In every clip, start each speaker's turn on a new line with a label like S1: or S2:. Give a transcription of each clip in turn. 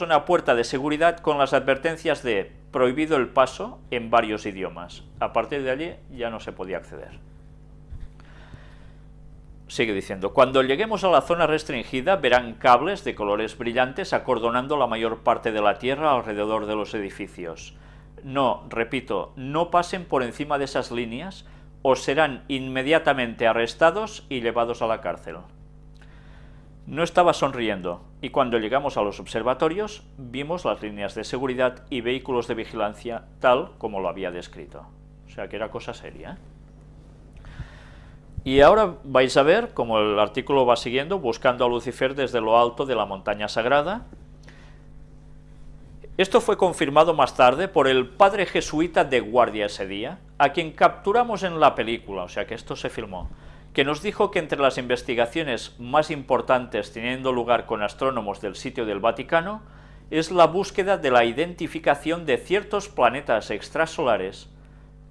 S1: una puerta de seguridad con las advertencias de prohibido el paso en varios idiomas. A partir de allí ya no se podía acceder. Sigue diciendo, cuando lleguemos a la zona restringida verán cables de colores brillantes acordonando la mayor parte de la tierra alrededor de los edificios. No, repito, no pasen por encima de esas líneas o serán inmediatamente arrestados y llevados a la cárcel. No estaba sonriendo, y cuando llegamos a los observatorios vimos las líneas de seguridad y vehículos de vigilancia tal como lo había descrito. O sea que era cosa seria. Y ahora vais a ver, como el artículo va siguiendo, buscando a Lucifer desde lo alto de la montaña sagrada. Esto fue confirmado más tarde por el padre jesuita de guardia ese día, a quien capturamos en la película, o sea que esto se filmó que nos dijo que entre las investigaciones más importantes teniendo lugar con astrónomos del sitio del Vaticano es la búsqueda de la identificación de ciertos planetas extrasolares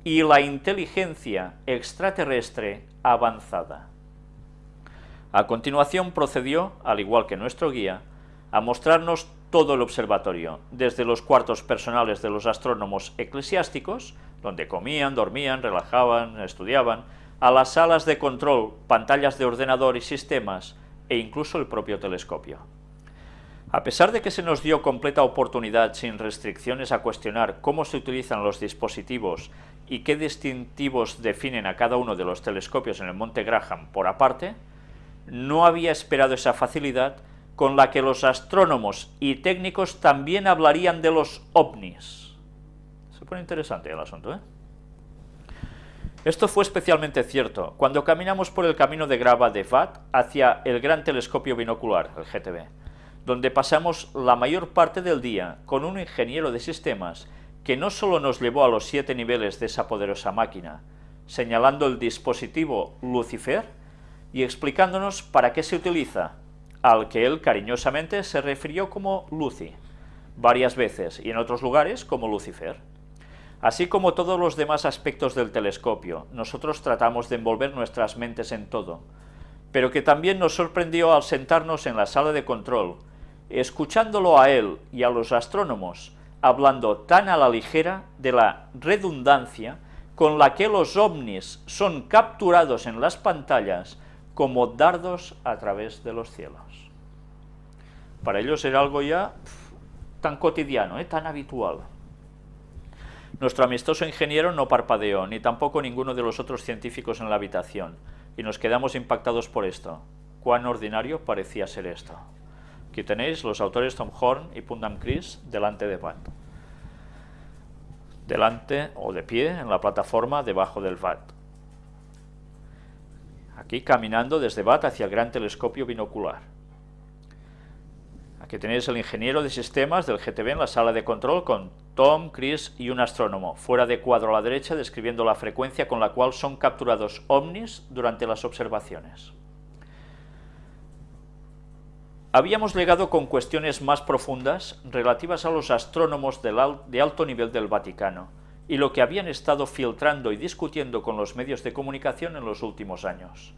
S1: y la inteligencia extraterrestre avanzada. A continuación procedió, al igual que nuestro guía, a mostrarnos todo el observatorio, desde los cuartos personales de los astrónomos eclesiásticos, donde comían, dormían, relajaban, estudiaban, a las salas de control, pantallas de ordenador y sistemas, e incluso el propio telescopio. A pesar de que se nos dio completa oportunidad sin restricciones a cuestionar cómo se utilizan los dispositivos y qué distintivos definen a cada uno de los telescopios en el Monte Graham por aparte, no había esperado esa facilidad con la que los astrónomos y técnicos también hablarían de los ovnis. Se pone interesante el asunto, ¿eh? Esto fue especialmente cierto cuando caminamos por el camino de grava de VAT hacia el gran telescopio binocular, el GTB, donde pasamos la mayor parte del día con un ingeniero de sistemas que no solo nos llevó a los siete niveles de esa poderosa máquina, señalando el dispositivo Lucifer y explicándonos para qué se utiliza, al que él cariñosamente se refirió como Lucy, varias veces y en otros lugares como Lucifer. Así como todos los demás aspectos del telescopio, nosotros tratamos de envolver nuestras mentes en todo, pero que también nos sorprendió al sentarnos en la sala de control, escuchándolo a él y a los astrónomos, hablando tan a la ligera de la redundancia con la que los ovnis son capturados en las pantallas como dardos a través de los cielos. Para ellos era algo ya tan cotidiano, ¿eh? tan habitual. Nuestro amistoso ingeniero no parpadeó, ni tampoco ninguno de los otros científicos en la habitación, y nos quedamos impactados por esto. Cuán ordinario parecía ser esto. Aquí tenéis los autores Tom Horn y Pundam Chris delante de VAT. Delante o de pie en la plataforma debajo del VAT. Aquí caminando desde VAT hacia el gran telescopio binocular. Aquí tenéis el ingeniero de sistemas del GTB en la sala de control con Tom, Chris y un astrónomo, fuera de cuadro a la derecha describiendo la frecuencia con la cual son capturados ovnis durante las observaciones. Habíamos llegado con cuestiones más profundas relativas a los astrónomos de alto nivel del Vaticano y lo que habían estado filtrando y discutiendo con los medios de comunicación en los últimos años.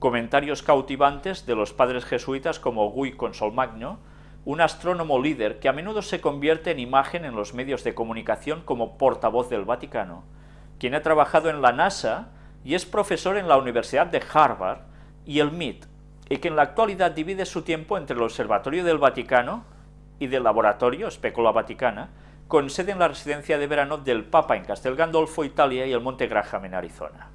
S1: Comentarios cautivantes de los padres jesuitas como Guy Consolmagno, un astrónomo líder que a menudo se convierte en imagen en los medios de comunicación como portavoz del Vaticano, quien ha trabajado en la NASA y es profesor en la Universidad de Harvard y el MIT, y que en la actualidad divide su tiempo entre el Observatorio del Vaticano y del Laboratorio Specola Vaticana, con sede en la residencia de verano del Papa en Castel Gandolfo, Italia, y el Monte Graham en Arizona.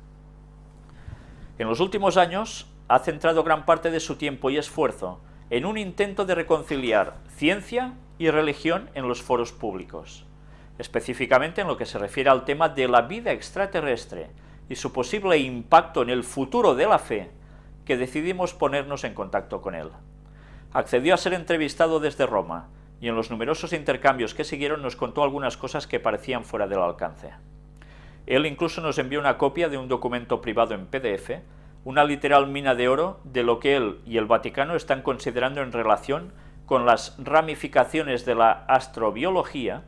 S1: En los últimos años ha centrado gran parte de su tiempo y esfuerzo en un intento de reconciliar ciencia y religión en los foros públicos, específicamente en lo que se refiere al tema de la vida extraterrestre y su posible impacto en el futuro de la fe, que decidimos ponernos en contacto con él. Accedió a ser entrevistado desde Roma, y en los numerosos intercambios que siguieron nos contó algunas cosas que parecían fuera del alcance. Él incluso nos envió una copia de un documento privado en PDF una literal mina de oro de lo que él y el Vaticano están considerando en relación con las ramificaciones de la astrobiología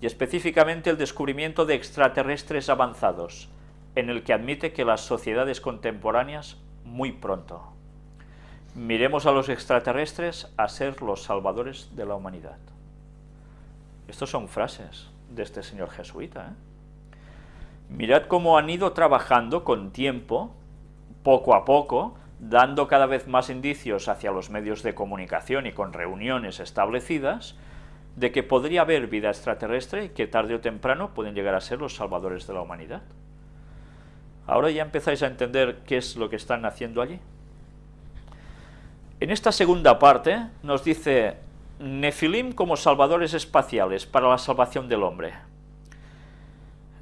S1: y específicamente el descubrimiento de extraterrestres avanzados, en el que admite que las sociedades contemporáneas muy pronto. Miremos a los extraterrestres a ser los salvadores de la humanidad. Estas son frases de este señor jesuita. ¿eh? Mirad cómo han ido trabajando con tiempo, poco a poco, dando cada vez más indicios hacia los medios de comunicación y con reuniones establecidas, de que podría haber vida extraterrestre y que tarde o temprano pueden llegar a ser los salvadores de la humanidad. Ahora ya empezáis a entender qué es lo que están haciendo allí. En esta segunda parte nos dice Nefilim como salvadores espaciales para la salvación del hombre.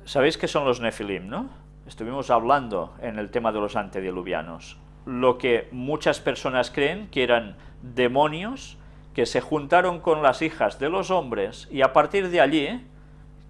S1: Sabéis qué son los Nefilim, ¿no? Estuvimos hablando en el tema de los antediluvianos. Lo que muchas personas creen que eran demonios que se juntaron con las hijas de los hombres y a partir de allí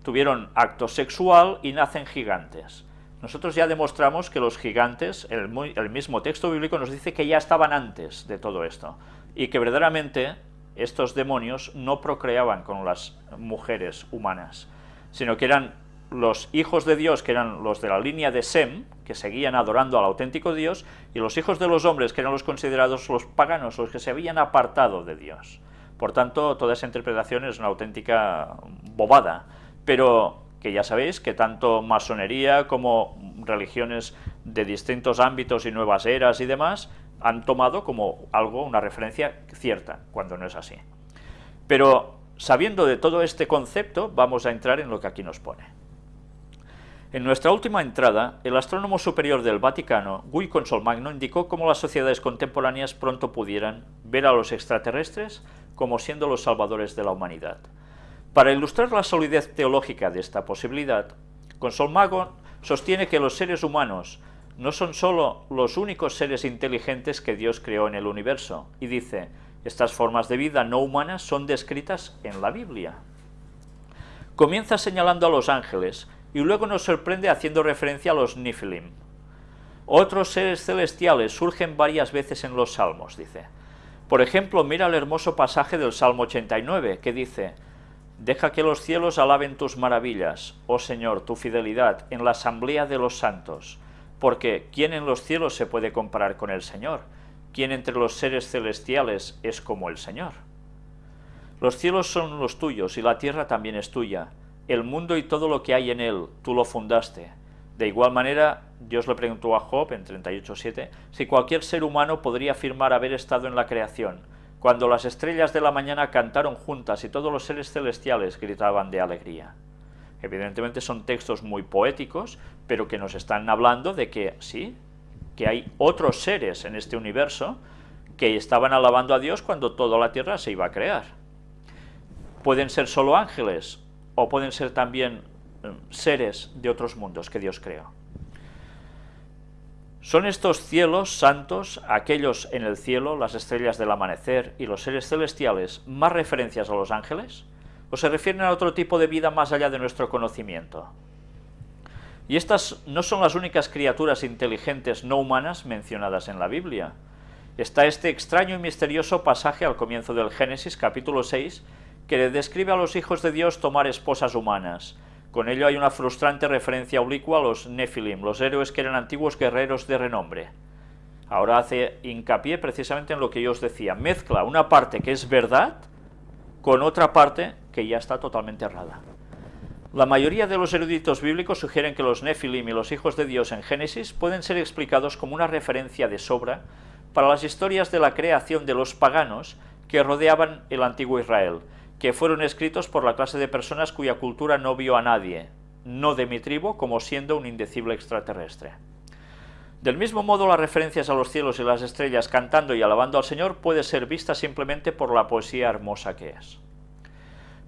S1: tuvieron acto sexual y nacen gigantes. Nosotros ya demostramos que los gigantes, el, mismo texto bíblico nos dice que ya estaban antes de todo esto, y que verdaderamente estos demonios no procreaban con las mujeres humanas, sino que eran los hijos de Dios, que eran los de la línea de Sem, que seguían adorando al auténtico Dios, y los hijos de los hombres, que eran los considerados los paganos, los que se habían apartado de Dios. Por tanto, toda esa interpretación es una auténtica bobada, pero que ya sabéis que tanto masonería como religiones de distintos ámbitos y nuevas eras y demás han tomado como algo, una referencia cierta, cuando no es así. Pero sabiendo de todo este concepto, vamos a entrar en lo que aquí nos pone. En nuestra última entrada, el astrónomo superior del Vaticano, Guy Consolmagno, indicó cómo las sociedades contemporáneas pronto pudieran ver a los extraterrestres como siendo los salvadores de la humanidad. Para ilustrar la solidez teológica de esta posibilidad, Consolmagno sostiene que los seres humanos no son sólo los únicos seres inteligentes que Dios creó en el universo, y dice, estas formas de vida no humanas son descritas en la Biblia. Comienza señalando a los ángeles, y luego nos sorprende haciendo referencia a los Nifilim. Otros seres celestiales surgen varias veces en los salmos, dice. Por ejemplo, mira el hermoso pasaje del Salmo 89, que dice, Deja que los cielos alaben tus maravillas, oh Señor, tu fidelidad, en la asamblea de los santos, porque ¿quién en los cielos se puede comparar con el Señor? ¿Quién entre los seres celestiales es como el Señor? Los cielos son los tuyos y la tierra también es tuya, el mundo y todo lo que hay en él, tú lo fundaste. De igual manera, Dios le preguntó a Job en 38.7 si cualquier ser humano podría afirmar haber estado en la creación, cuando las estrellas de la mañana cantaron juntas y todos los seres celestiales gritaban de alegría. Evidentemente son textos muy poéticos, pero que nos están hablando de que sí, que hay otros seres en este universo que estaban alabando a Dios cuando toda la tierra se iba a crear. Pueden ser solo ángeles, o pueden ser también eh, seres de otros mundos que Dios creó. ¿Son estos cielos santos, aquellos en el cielo, las estrellas del amanecer y los seres celestiales, más referencias a los ángeles? ¿O se refieren a otro tipo de vida más allá de nuestro conocimiento? Y estas no son las únicas criaturas inteligentes no humanas mencionadas en la Biblia. Está este extraño y misterioso pasaje al comienzo del Génesis, capítulo 6, que describe a los hijos de Dios tomar esposas humanas. Con ello hay una frustrante referencia oblicua a los Nephilim, los héroes que eran antiguos guerreros de renombre. Ahora hace hincapié precisamente en lo que yo os decía, mezcla una parte que es verdad con otra parte que ya está totalmente errada. La mayoría de los eruditos bíblicos sugieren que los Nephilim y los hijos de Dios en Génesis pueden ser explicados como una referencia de sobra para las historias de la creación de los paganos que rodeaban el antiguo Israel, que fueron escritos por la clase de personas cuya cultura no vio a nadie, no de mi tribu, como siendo un indecible extraterrestre. Del mismo modo, las referencias a los cielos y las estrellas cantando y alabando al Señor puede ser vista simplemente por la poesía hermosa que es.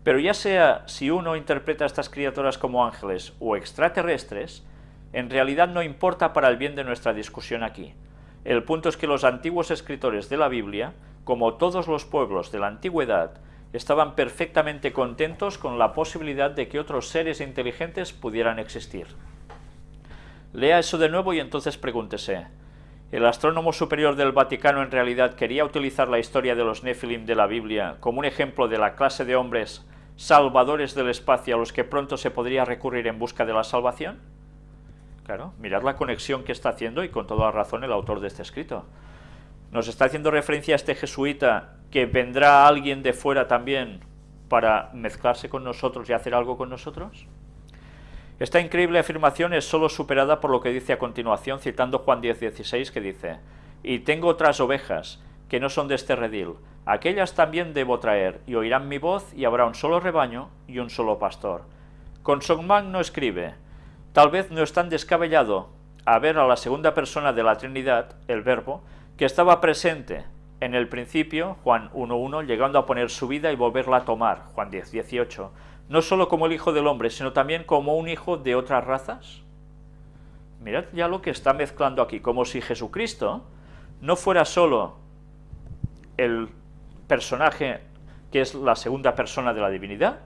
S1: Pero ya sea si uno interpreta a estas criaturas como ángeles o extraterrestres, en realidad no importa para el bien de nuestra discusión aquí. El punto es que los antiguos escritores de la Biblia, como todos los pueblos de la antigüedad, estaban perfectamente contentos con la posibilidad de que otros seres inteligentes pudieran existir. Lea eso de nuevo y entonces pregúntese, ¿el astrónomo superior del Vaticano en realidad quería utilizar la historia de los Nephilim de la Biblia como un ejemplo de la clase de hombres salvadores del espacio a los que pronto se podría recurrir en busca de la salvación? Claro, mirad la conexión que está haciendo y con toda razón el autor de este escrito. Nos está haciendo referencia a este jesuita que vendrá alguien de fuera también para mezclarse con nosotros y hacer algo con nosotros? Esta increíble afirmación es solo superada por lo que dice a continuación, citando Juan 10:16, que dice, «Y tengo otras ovejas, que no son de este redil, aquellas también debo traer, y oirán mi voz, y habrá un solo rebaño y un solo pastor». Con no escribe, «Tal vez no es tan descabellado a ver a la segunda persona de la Trinidad, el Verbo, que estaba presente en el principio, Juan 1.1, llegando a poner su vida y volverla a tomar, Juan 10.18, no solo como el Hijo del Hombre, sino también como un hijo de otras razas. Mirad ya lo que está mezclando aquí, como si Jesucristo no fuera solo el personaje que es la segunda persona de la divinidad,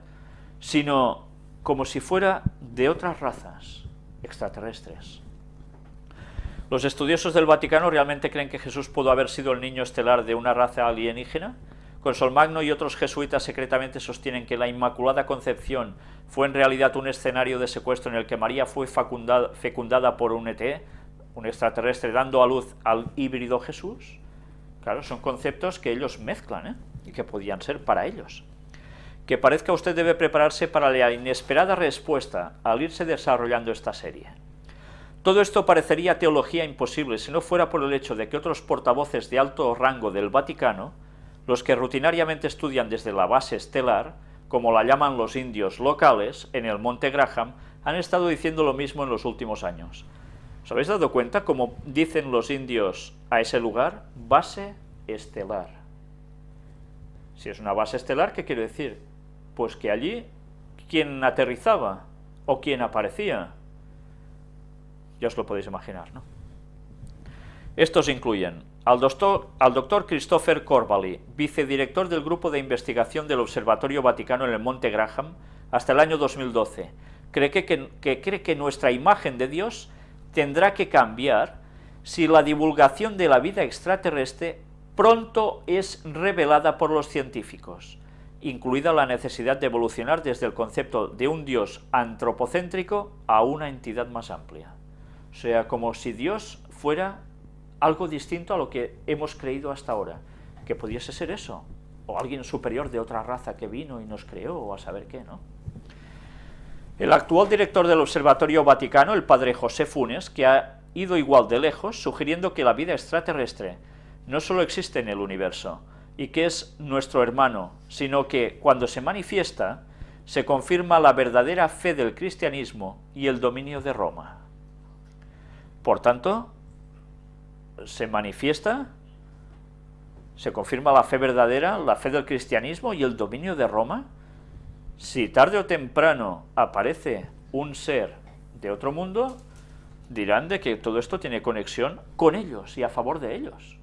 S1: sino como si fuera de otras razas extraterrestres. ¿Los estudiosos del Vaticano realmente creen que Jesús pudo haber sido el niño estelar de una raza alienígena? Consolmagno y otros jesuitas secretamente sostienen que la Inmaculada Concepción fue en realidad un escenario de secuestro en el que María fue fecundada, por un ET, un extraterrestre, dando a luz al híbrido Jesús. Claro, son conceptos que ellos mezclan ¿eh? y que podían ser para ellos. Que parezca usted debe prepararse para la inesperada respuesta al irse desarrollando esta serie. Todo esto parecería teología imposible si no fuera por el hecho de que otros portavoces de alto rango del Vaticano, los que rutinariamente estudian desde la base estelar, como la llaman los indios locales, en el Monte Graham, han estado diciendo lo mismo en los últimos años. ¿Os habéis dado cuenta cómo dicen los indios a ese lugar? Base estelar. Si es una base estelar, ¿qué quiere decir? Pues que allí, ¿quién aterrizaba? ¿O quién aparecía? Ya os lo podéis imaginar, ¿no? Estos incluyen al doctor, Christopher Corvally, vicedirector del Grupo de Investigación del Observatorio Vaticano en el Monte Graham, hasta el año 2012. Cree que, que cree que nuestra imagen de Dios tendrá que cambiar si la divulgación de la vida extraterrestre pronto es revelada por los científicos, incluida la necesidad de evolucionar desde el concepto de un Dios antropocéntrico a una entidad más amplia. O sea, como si Dios fuera algo distinto a lo que hemos creído hasta ahora, que pudiese ser eso, o alguien superior de otra raza que vino y nos creó, o a saber qué, ¿no? El actual director del Observatorio Vaticano, el padre José Funes, que ha ido igual de lejos, sugiriendo que la vida extraterrestre no solo existe en el universo, y que es nuestro hermano, sino que cuando se manifiesta, se confirma la verdadera fe del cristianismo y el dominio de Roma. Por tanto, se manifiesta, se confirma la fe verdadera, la fe del cristianismo y el dominio de Roma. Si tarde o temprano aparece un ser de otro mundo, dirán de que todo esto tiene conexión con ellos y a favor de ellos.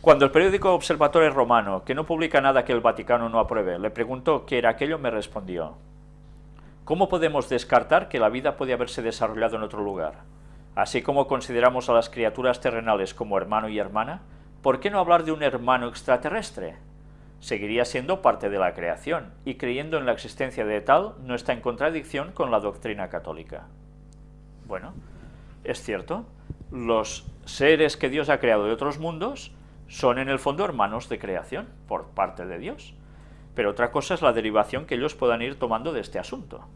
S1: Cuando el periódico Observatorio Romano, que no publica nada que el Vaticano no apruebe, le preguntó qué era aquello, me respondió, ¿Cómo podemos descartar que la vida puede haberse desarrollado en otro lugar? Así como consideramos a las criaturas terrenales como hermano y hermana, ¿por qué no hablar de un hermano extraterrestre? Seguiría siendo parte de la creación, y creyendo en la existencia de tal no está en contradicción con la doctrina católica. Bueno, es cierto, los seres que Dios ha creado de otros mundos son en el fondo hermanos de creación, por parte de Dios. Pero otra cosa es la derivación que ellos puedan ir tomando de este asunto.